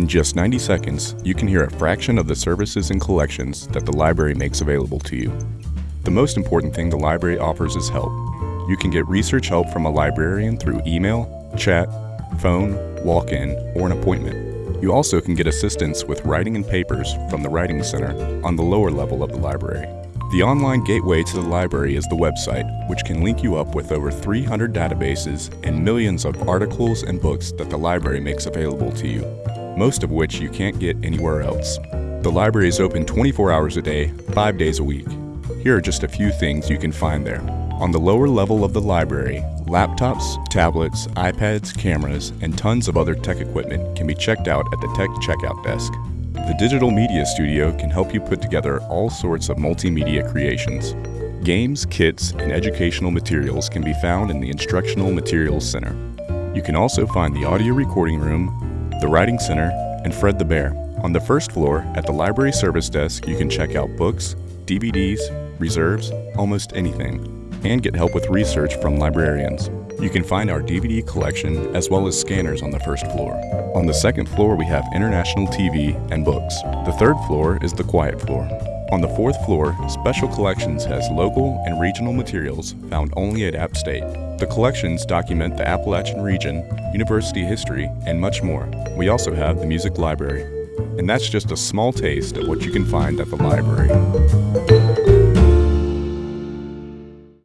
In just 90 seconds, you can hear a fraction of the services and collections that the library makes available to you. The most important thing the library offers is help. You can get research help from a librarian through email, chat, phone, walk-in, or an appointment. You also can get assistance with writing and papers from the Writing Center on the lower level of the library. The online gateway to the library is the website, which can link you up with over 300 databases and millions of articles and books that the library makes available to you, most of which you can't get anywhere else. The library is open 24 hours a day, 5 days a week. Here are just a few things you can find there. On the lower level of the library, laptops, tablets, iPads, cameras, and tons of other tech equipment can be checked out at the Tech Checkout Desk. The Digital Media Studio can help you put together all sorts of multimedia creations. Games, kits, and educational materials can be found in the Instructional Materials Center. You can also find the Audio Recording Room, the Writing Center, and Fred the Bear. On the first floor, at the Library Service Desk, you can check out books, DVDs, reserves, almost anything and get help with research from librarians. You can find our DVD collection as well as scanners on the first floor. On the second floor, we have international TV and books. The third floor is the quiet floor. On the fourth floor, Special Collections has local and regional materials found only at App State. The collections document the Appalachian region, university history, and much more. We also have the music library. And that's just a small taste of what you can find at the library.